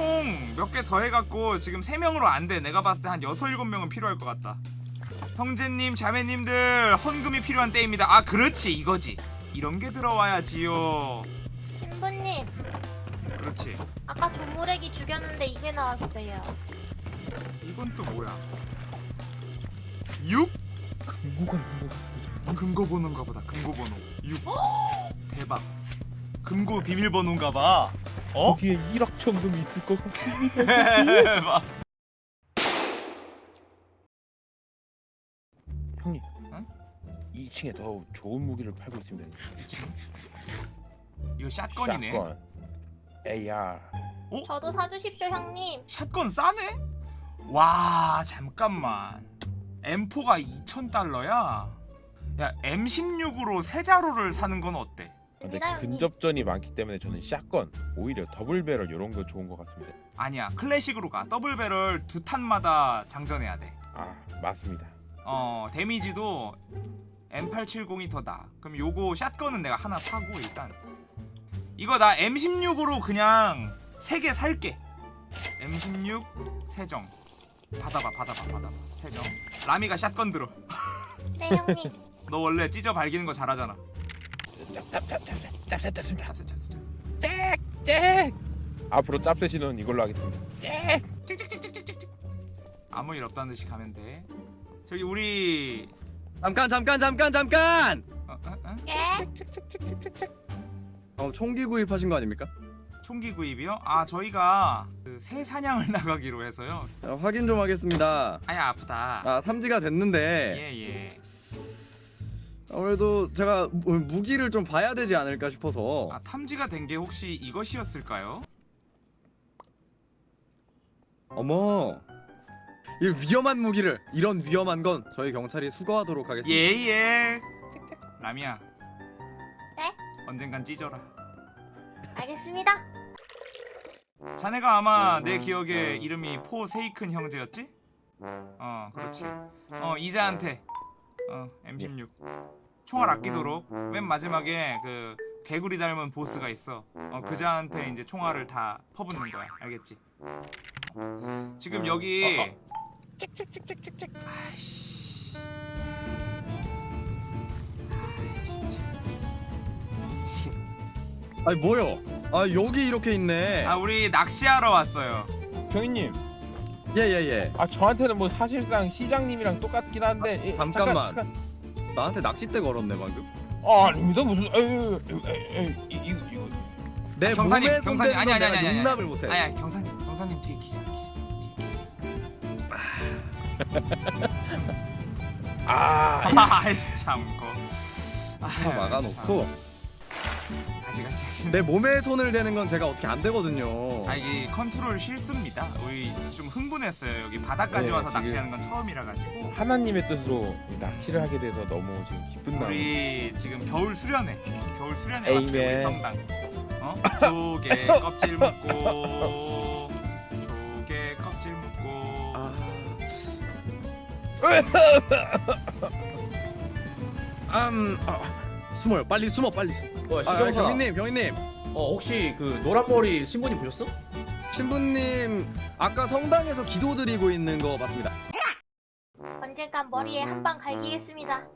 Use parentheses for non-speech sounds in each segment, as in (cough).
총 몇 개 더 해갖고 지금 3명으로 안돼. 내가 봤을 때 한 6, 7명은 필요할 것 같다. 형제님 자매님들 헌금이 필요한 때입니다. 아 그렇지. 이거지. 이런 게 들어와야지요. 신부님. 그렇지. 아까 조무래기 죽였는데 이게 나왔어요. 이건 또 뭐야? 6? 금고가 있는 것 같습니다. 금고 번호인가 보다. 금고 번호. 6 대박. 금고 비밀번호인가 봐 어? 거기에 1억 천금이 있을 것 같습니다. (laughs) 형님, 응? 2층에 더 좋은 무기를 팔고 있습니다. 이거 샷건이네 샷건, AR. 저도 사주십시오 형님 샷건 싸네? 와 잠깐만 M4가 2,000달러야? 야 M16으로 세 자루를 사는 건 어때? 근데. 근접전이 많기 때문에 저는 shotgun, 오히려 double barrel 이런 거 좋은 것 같습니다. 아니야 클래식으로 가 double barrel 두 탄마다 장전해야 아, 맞습니다. 돼어 damage도 M870이 더 나아 그럼 요거 shotgun은 내가 하나 사고 일단 이거 나 M16으로 그냥 세 개 살게. M16 세정. 받아봐 받아봐 받아봐. 세정. 라미가 샷건 들어. 네 형님. (laughs) 너 원래 찢어 발기는 거 잘하잖아 짭짭짭짭짭, 짭짭짭짭. 짭새! 앞으로 짭대시는 이걸로 하겠습니다. 짹! 찍찍찍찍찍찍 아무 일 없다는 듯이 가면 돼 저기 우리 잠깐 잠깐 잠깐 잠깐. 어, 어, 어? 예? 어, 총기 구입하신 거 아닙니까? 총기 구입이요? 아 저희가 그 새 사냥을 나가기로 해서요 자, 확인 좀 하겠습니다. 아야 아프다 아 탐지가 됐는데 예예 아무래도 제가 무- 무기를 좀 봐야 되지 않을까 싶어서. 아 탐지가 된 게 혹시 이것이었을까요? 어머. 이 위험한 무기를 이런 위험한 건 저희 경찰이 수거하도록 하겠습니다. 예예. 라미야. 네? 언젠간 찢어라. 알겠습니다. 자네가 아마 내 기억에 이름이 포 세이큰 형제였지? 어 그렇지. 어 이자한테. 어 M16 총알 아끼도록 맨 마지막에 그 개구리 닮은 보스가 있어 어 그자한테 이제 총알을 다 퍼붓는 거야 알겠지? 지금 여기 아이씨 아이 진짜 미치겠네 아니 뭐요? 아 여기 이렇게 있네. 아 우리 낚시하러 왔어요 경희님, 예예예. 아 저한테는 뭐 사실상 시장님이랑 똑같긴 한데 예, 잠깐만. 잠깐, 나한테 낚싯대 걸었네 방금. 아 아닙니다. 무슨 에이 에이 에이 이거 이거. 내 경사님, 몸에 경사님, 아니, 건 아니, 아니, 아니, 용납을 못해. 아야 경사님 경사님 뒤에 기자 기자 아. (laughs) 아이씨 참고 다 막아놓고 아직 아직 아직 내 몸에 손을 대는 건 제가 어떻게 안 되거든요. 아 이게 컨트롤 실수입니다 우리 좀 흥분했어요 여기 바닥까지 네, 와서 지금- 낚시하는 건 처음이라 가지고 하나님의 뜻으로 낚시를 하게 돼서 너무 지금 기쁜 마음. 우리 지금 겨울 수련회 겨울 수련회. 왔어요 우리 성당 어? 조개 (laughs) 껍질 묶고 조개 껍질 묶고 아. 음, 아, 숨어요. 빨리 숨어, 빨리. 숨어. 어, 아, 신경사. 경위님, 경위님, 어, 혹시 그 노란 머리 신부님 보셨어? 신부님 아까 성당에서 기도 드리고 있는 거 맞습니다. 언젠간 머리에 한 방 갈기겠습니다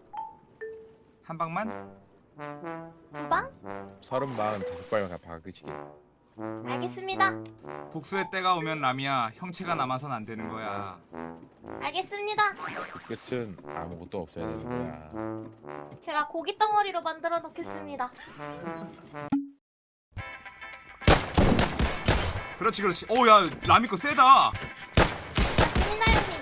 한 방만 두 방? 서른 마흔 다섯 발 박으시게. 알겠습니다. 복수의 때가 오면 라미야 형체가 남아선 안 되는 거야. 알겠습니다. 그 끝은 아무것도 없어야 되는 거야. 제가 고기 덩어리로 만들어 놓겠습니다. 그렇지 그렇지. 오야 라미 거 세다. 맞습니다 형님.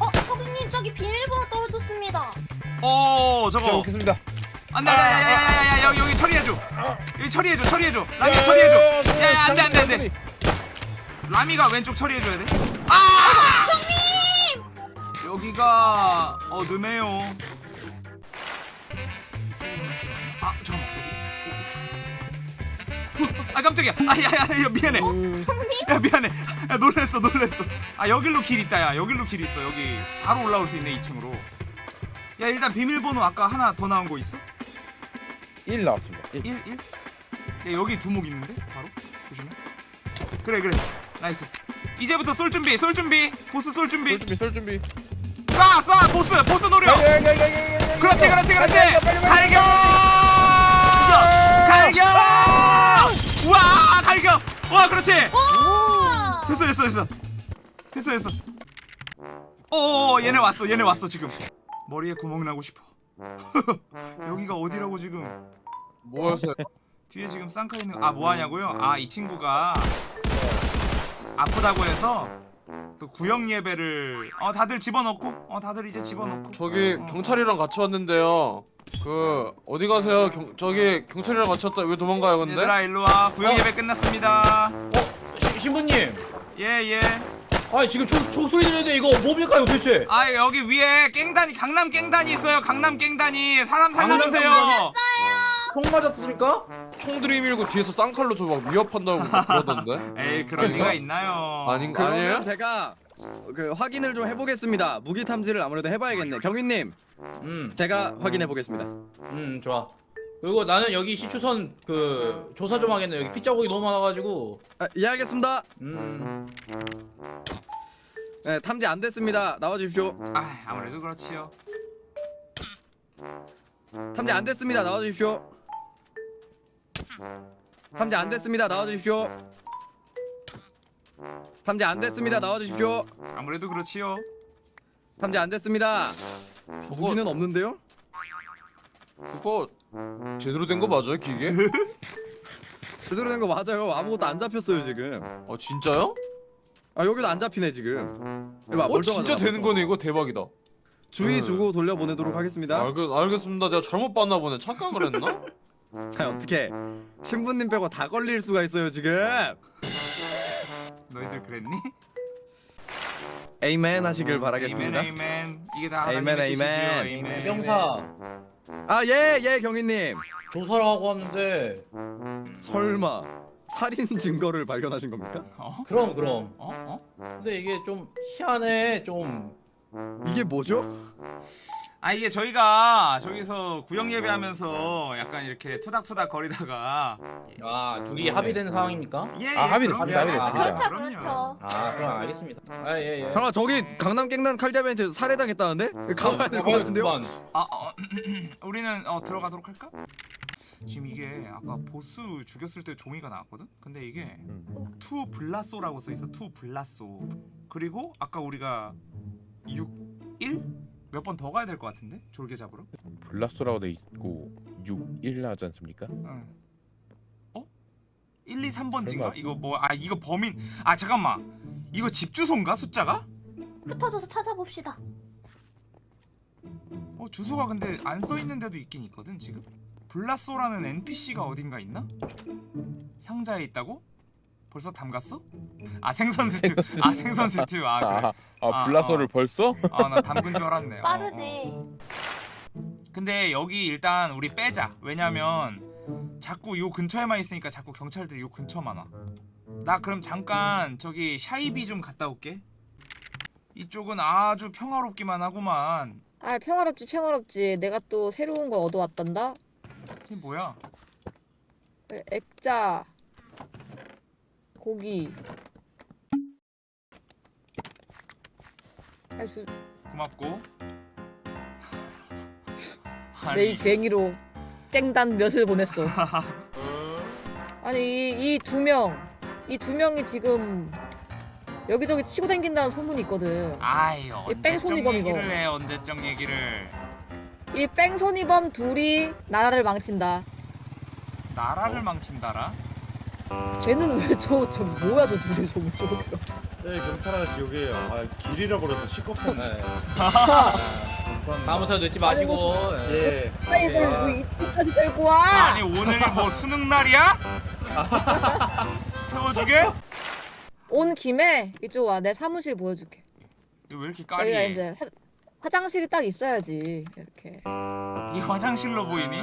어 서기님 저기 비밀번호 떨어졌습니다. 어자 저거. 먹겠습니다. 안돼 안돼 야야야야야 여기 여기 처리해줘. 여기 처리해줘 처리해줘. 라미야 처리해줘. 야야 안돼 안돼 안돼. 라미가 왼쪽 처리해줘야 돼. 아! 형님 여기가 어둠해요. 아 잠깐만. 아 깜짝이야. 아야야야 미안해. 야 미안해. 야 놀랬어 놀랬어. 아 여길로 길 있다 야. 여길로 길 있어. 여기 바로 올라올 수 있네 2층으로. 야 일단 비밀번호 아까 하나 더 나온 거 있어? 1 나왔습니다. 1. 1 1? 야, 여기 두목 있는데? 바로? 조심해. 그래 그래. Nice. 이제부터 쏠 준비 쏠 준비. 보스 쏠 준비. 쏠 준비 쏠 준비. 쏴 쏴 보스. 보스 노려. 그렇지 그렇지 그렇지. 갈겨! 갈겨! 우와 갈겨! 와 그렇지. 오! 됐어 됐어 됐어. 됐어 됐어. 오 얘네 왔어 얘네 왔어 지금. 머리에 구멍 나고 싶어 (laughs) 여기가 어디라고 지금 뭐였어요? (laughs) 뒤에 지금 쌍카 있는 아 뭐하냐고요? 아 이 친구가 아프다고 해서 또 구역 예배를 어 다들 집어넣고 어 다들 이제 집어넣고 저기 어. 경찰이랑 같이 왔는데요. 그 어디 가세요? 경, 저기 경찰이랑 같이 왔다. 왜 도망가요, 근데? 얘들아 일로와 구역 예배 끝났습니다 시, 신부님. 예예 아 지금 초, 초 소리 들리는데 이거 뭡니까 이거 도대체? 아 여기 위에 깽단이 강남 깽단이 있어요 강남 깽단이 사람 살려주세요 총 맞았습니까? 총 들이밀고 뒤에서 쌍칼로 저 막 위협한다고 그러던데. (laughs) 에이 그럴 리가 있나요 아닌 그러면 아니에요? 제가 그 확인을 좀 해보겠습니다. 무기 탐지를 아무래도 해봐야겠네. 경위님, 음, 제가 확인해 보겠습니다. 음 좋아. 그리고 나는 여기 시추선 그 조사 좀 하겠네. 여기 핏자국이 너무 많아가지고. 아, 이해하겠습니다. 음. 네, 탐지 안 됐습니다. 나와주십시오. 아 아무래도 그렇지요 탐지 안 됐습니다. 나와주십시오. 탐지 안 됐습니다. 나와주십시오. 탐지 안 됐습니다. 나와주십시오. 아무래도 그렇지요 탐지 안 됐습니다. 무기는 없는데요? 그거 제대로 된 거 맞아요, 기계? (laughs) 제대로 된 거 맞아요. 아무것도 안 잡혔어요 지금. 아 진짜요? 아 여기도 안 잡히네 지금. 이봐, 어 멀쩡하잖아, 진짜 되는 멀쩡. 거네 이거 대박이다. 주의 주고 돌려보내도록 하겠습니다. 알겠 알겠습니다. 내가 잘못 봤나 보네. 착각을 했나? (laughs) 아, 어떻게 신부님 빼고 다 걸릴 수가 있어요 지금. 너희들 그랬니? 에이맨 하시길 바라겠습니다. Amen amen 이게 다 에이맨, 하나님의 뜻이지요 amen. Amen 해병사 아예예 경위님. 조사를 하고 왔는데. 설마 살인 증거를 발견하신 겁니까? 어? 그럼 그럼. 어? 어? 근데 이게 좀 희한해. 좀. 이게 뭐죠? 아 이게 저희가 저기서 구역 예배하면서 약간 이렇게 투닥투닥 거리다가 아 둘이 합의된 상황입니까? 예, 아, 예, 합의됐습니다, 그럼요. 합의됐습니다. 아, 그렇죠 그럼요. 그렇죠. 아 그럼 알겠습니다. 아 예 예. 잠깐 저기 강남 갱단 칼잡이한테 살해당했다는데? 가봐야 될 것 같은데요? 아, 어, (clears throat) 우리는 어 들어가도록 할까? 지금 이게 아까 보스 죽였을 때 종이가 나왔거든? 근데 이게 to 블라소라고 써있어 to 블라소 그리고 아까 우리가 6, 1? 몇 번 더 가야 될 것 같은데? 졸개 잡으러? 블라스라고 돼 있고 6, 1 하지 않습니까? 응. 어? 1, 2, 3번지인가? 설마. 이거 뭐 아 이거 범인 아 잠깐만 이거 집 주소인가 숫자가? 흩어져서 찾아봅시다. 어 주소가 근데 안 써있는 데도 있긴 있거든 지금? 블라소라는 NPC가 어딘가 있나? 상자에 있다고? 벌써 담갔어? 아 생선 스튜 아 생선 스튜. 아 그래. 아, 아 아, 블라서를 어. 벌써? 아 나 담근 줄 알았네. 어, 빠르네. 어. 근데 여기 일단 우리 빼자. 왜냐면 자꾸 요 근처에만 있으니까 자꾸 경찰들이 요 근처만 와나 그럼 잠깐 저기 샤이비 좀 갔다 올게. 이쪽은 아주 평화롭기만 하구만. 아 평화롭지 평화롭지. 내가 또 새로운 걸 얻어왔단다. 이게 뭐야? 에, 액자 고기. 아, 주, 고맙고. 내이 괭이로 땡단 몇을 보냈어. (laughs) 아니 이 두명이 두 명이 지금 여기저기 치고 다닌다는 소문이 있거든. 아이 뺑소니범 이거. 얘기를 해 언제적 얘기를. 이 뺑소니범 둘이 나라를 망친다. 나라를 망친다라 쟤는 왜저 저 뭐야 저 둘이 저거 저거 네 경찰 아저씨 여기에요. 아 길 잃어버려서 시끄럽네. 네. 감사합니다. 다음부터 늦지 마시고. 예. 예. 아 이걸 뭐 이때까지 데리고 와 아니 오늘이 뭐 수능 날이야? (laughs) 태워주게? 온 김에 이쪽 와 내 사무실 보여줄게 이거 왜 이렇게 여기가 까리해 이제 화, 화장실이 딱 있어야지 이렇게 이 화장실로 보이니?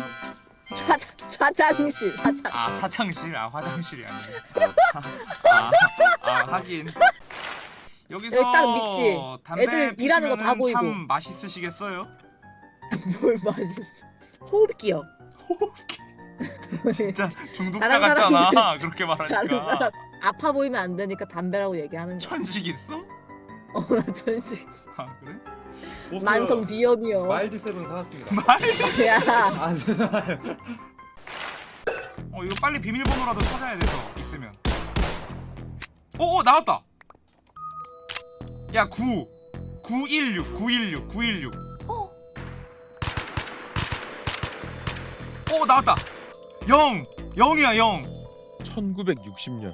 사, 사장실 사장 아 사장실? 아 화장실이 아니네 아, 아, 아 하긴 여기서 여기 딱 밑이. 담배 일하는 거다 피시면은 참 보이고. 맛있으시겠어요? 뭘 맛있어 호흡기요 (laughs) 진짜 중독자 같잖아. 그렇게 말하니까. 아파 보이면 안 되니까 담배라고 얘기하는 거야. 천식 있어? 어나 전식 아 그래? 만성 비염이요. 마일드 세븐 사왔습니다. (laughs) 야아 죄송해요. 어 이거 빨리 비밀번호라도 찾아야 돼서 있으면. 오, 오 나왔다. 야 9 916 916 916. 어, 오 나왔다. 0 0이야 0. 1960년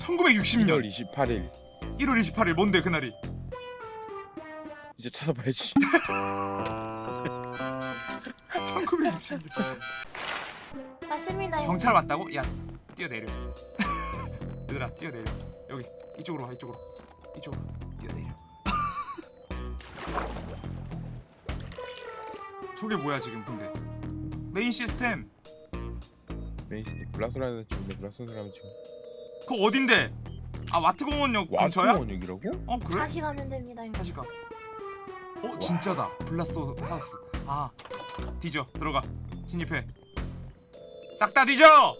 1960년 1월 28일 1월 28일 뭔데 그날이? 이제 찾아봐야지 (laughs) 1960년. 맞습니다. 형님. 경찰 왔다고? 야 뛰어내려. (laughs) 얘들아 뛰어내려. 여기 이쪽으로 와 이쪽으로 이쪽으로 뛰어내려. (laughs) 저게 뭐야 지금 근데 메인 시스템 main city 블라소라는 친구인데 블라소라는 친구 그거 어딘데? 아 와트공원역 근처야? 와트원역이라고? 어 그래? 다시 가면 됩니다. 다시 가. 어 진짜다. 블라스 하우스. 아 뒤져 들어가 진입해. 싹 다 뒤져.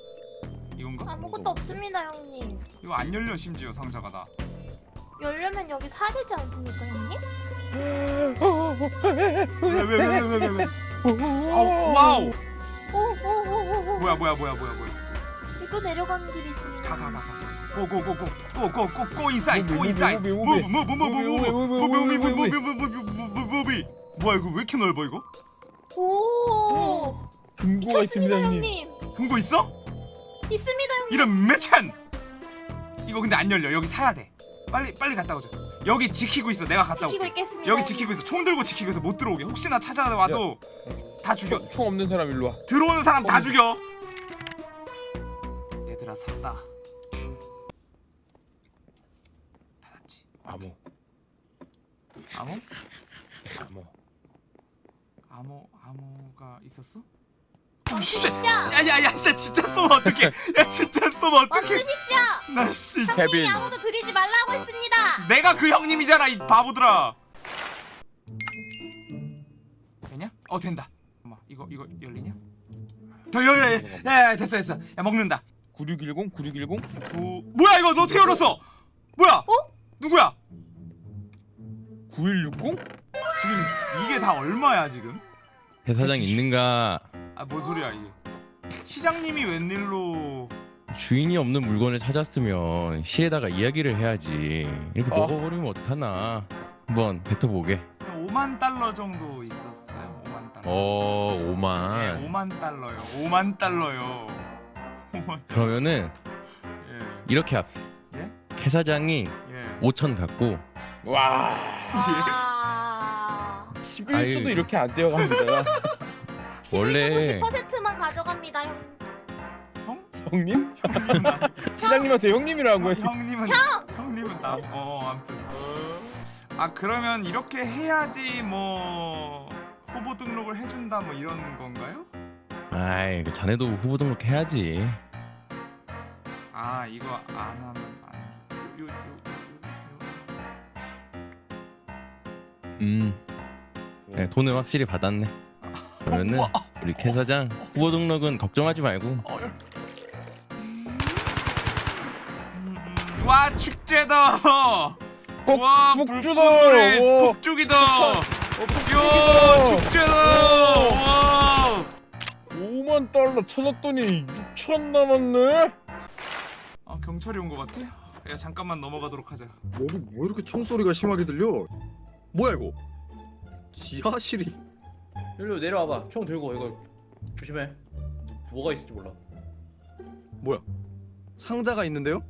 이건가? 아무것도 없습니다, 형님. 이거 안 열려 심지어 상자가 다. 열려면 여기 사야 되지 않습니까, 형님? 왜왜왜왜왜 왜? 어, wow. 오, 오, 오, 오, 오. 뭐야 뭐야 뭐야 뭐야 뭐야. 또 내려가는 길이 있습니다. 가가가 가. 고고고고고고고고 인사이드 고 인사이드. 무비, 무브 무브 무브 무브 무브 무브 무브 무브 무브 뭐야 이거 왜 이렇게 넓어 이거? 오, 금고가 있습니다 미쳤습니다, 형님 형님. 금고 있어? 있습니다, 형님. 이런 매찬. 이거 근데 안 열려. 여기 사야 돼. 빨리 빨리 갔다 오자. 여기 지키고 있어. 내가 갔다 지키고 올게. 있겠습니다. 여기 형님. 지키고 있어. 총 들고 지키고 있어. 못 들어오게. 혹시나 찾아와도 다 죽여. 총, 총 없는 사람 일로 와 들어오는 사람 다 어. 죽여. 얘들아 샀다. 암호 암호? 암호 암호 암호가 있었어? 어, 씨. 야, 야야 야, 진짜 진짜 쏘면 어떡해? 야 진짜 쏘면 어떡해? 멈추십시오. 나 씨. 케빈 형님이 아무도 들이지 말라고 했습니다. 내가 그 형님이잖아 이 바보들아. 되냐? 어 된다. 엄마 이거 이거 열리냐? 더 열려. 야, 야, 야 됐어 됐어. 야 먹는다. 9610 9610구 뭐야 이거 너 어떻게 열었어? 뭐야? 어? 누구야? 9160 지금 이게 다 얼마야 지금? 대사장 있는가 아 뭔 소리야 이게? 시장님이 웬일로? 주인이 없는 물건을 찾았으면 시에다가 이야기를 해야지 이렇게 어. 먹어버리면 어떡하나 한번 뱉어보게 5만 달러 정도 있었어요. 5만 달러. 어 네, 5만 5만 달러요. 5만 달러요. 5만. 그러면은 예. 이렇게 합시다 예? 캐 사장이 예. 5천 갖고 와 아, 11조도 아유. 이렇게 안 떼어갑니다 (laughs) 원래 10%만 가져갑니다, 형. 형? 형님? (laughs) 시장님한테 형님이라고 해 형님은 형님은 나. 어 아무튼. 아 그러면 이렇게 해야지 뭐 후보 등록을 해준다 뭐 이런 건가요? 아이 그 자네도 후보 등록해야지 아 이거 안 하면 안. 요, 요, 요, 요, 음 네, 돈을 확실히 받았네 그러면은. 우리 캐 사장 후보 등록은 걱정하지 말고 요. 어, 음. 와 축제다. 꼭와 북주다! 북죽이다. 야 축제다. 와. 5만 달러 찾았더니 6천 남았네 아 경찰이 온 것 같아? 야 잠깐만 넘어가도록 하자. 여기 뭐 이렇게 총소리가 심하게 들려? 뭐야 이거? 지하실이 일로 내려와봐. 총 들고 이거 조심해. 뭐가 있을지 몰라. 뭐야? 상자가 있는데요?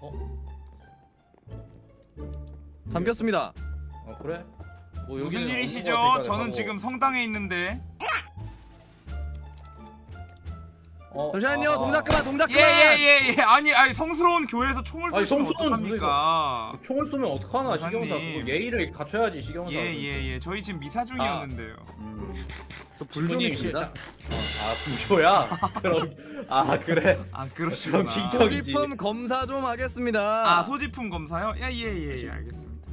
어? 잠겼습니다. 어 그래? 뭐 무슨 여기는 일이시죠? 업무가 될까 저는 하고. 지금 성당에 있는데. 어, 잠시만요. 아, 동작 그만. 동작 그만. 예예예 예, 아니 아니 성스러운 교회에서 총을 성스러운 어떡합니까? 총을 쏘면 어떡하나. 시경사 그거 예의를 갖춰야지 시경사. 예예 예 저희 지금 미사 중이었는데요. 음. 군님 있습니다. 실장- 아 불교야? (laughs) 그럼 아 그래. 아. 긴장이- 소지품 검사 좀 하겠습니다. 아 소지품 검사요? 야예예 예, 예, 알겠습니다.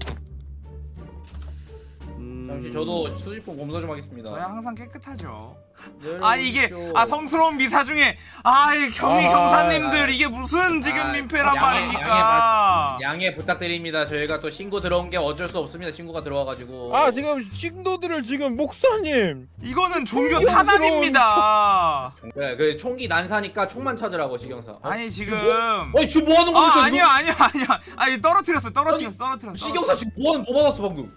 음, 음... 잠시 저도 수집품 검사 좀 하겠습니다. 저야 항상 깨끗하죠. 네, 아 이게. 아 성스러운 미사 중에 아이 경위 아, 경사님들 아, 이게 무슨 지금 아, 민폐란 양해- 말입니까? 양해 부탁드립니다. 저희가 또 신고 들어온 게 어쩔 수 없습니다. 신고가 들어와가지고. 아 지금 신도들을 지금 목사님 이거는 종교 탄압입니다. 네, 그 총기 난사니까 총만 찾으라고 지경사. 어? 아니 지금 어이 지금 뭐 하는 겁니까? 아? 아니야 아니야 아니야 아니 떨어뜨렸어 떨어뜨렸어 떨어뜨렸어. 시경사 지금 뭐 하는 뭐 받았어 방금?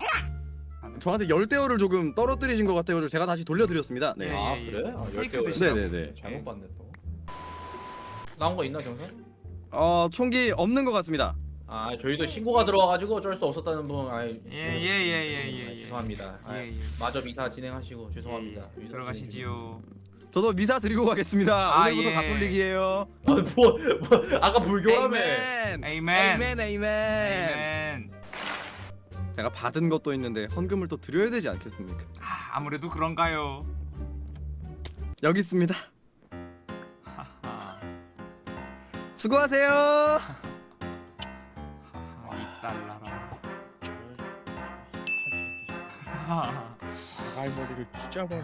저한테 열대어를 조금 떨어뜨리신 것 같아요. 제가 다시 돌려드렸습니다. 네. 예, 아 예, 그래? 예. 아, 스테이크 열대어. 드시라고. 네네네. 잘못 봤네 또. 나온 거 있나 경사? 어 총기 없는 것 같습니다. 아 저희도 신고가 들어와가지고 어쩔 수 없었다는 분. 아, 예예예예예 예. 죄송합니다. 아, 예, 예. 마저 미사 진행하시고 죄송합니다. 예, 들어가시지요. 저도 미사 드리고 가겠습니다. 아, 오늘부터 예. 가톨릭이에요. 아, 뭐, 뭐 아까 불교라며. 에이멘. 에이멘. 에이멘. 에이멘. 아멘. 제가 받은 것도 있는데 헌금을 또 드려야 되지 않겠습니까? 아, 아무래도 그런가요? 여기 있습니다. 수고하세요. 하하, 이 달러라. 갈머리를 찢어버려